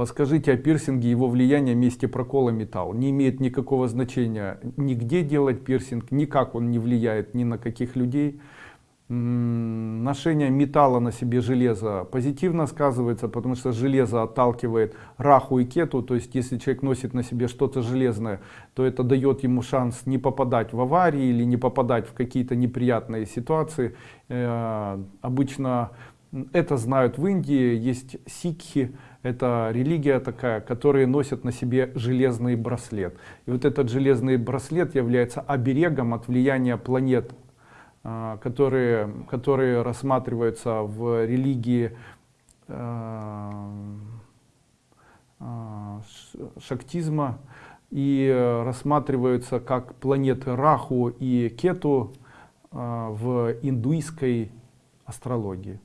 Подскажите о пирсинге, его влияние месте прокола металл. Не имеет никакого значения нигде делать пирсинг, никак он не влияет ни на каких людей. Ношение металла на себе железа позитивно сказывается, потому что железо отталкивает раху и кету. То есть если человек носит на себе что-то железное, то это дает ему шанс не попадать в аварии или не попадать в какие-то неприятные ситуации. Э, обычно это знают в Индии, есть сикхи, это религия такая, которые носят на себе железный браслет. И вот этот железный браслет является оберегом от влияния планет, а, которые, которые рассматриваются в религии а, а, шактизма и рассматриваются как планеты Раху и Кету в индуистской астрологии.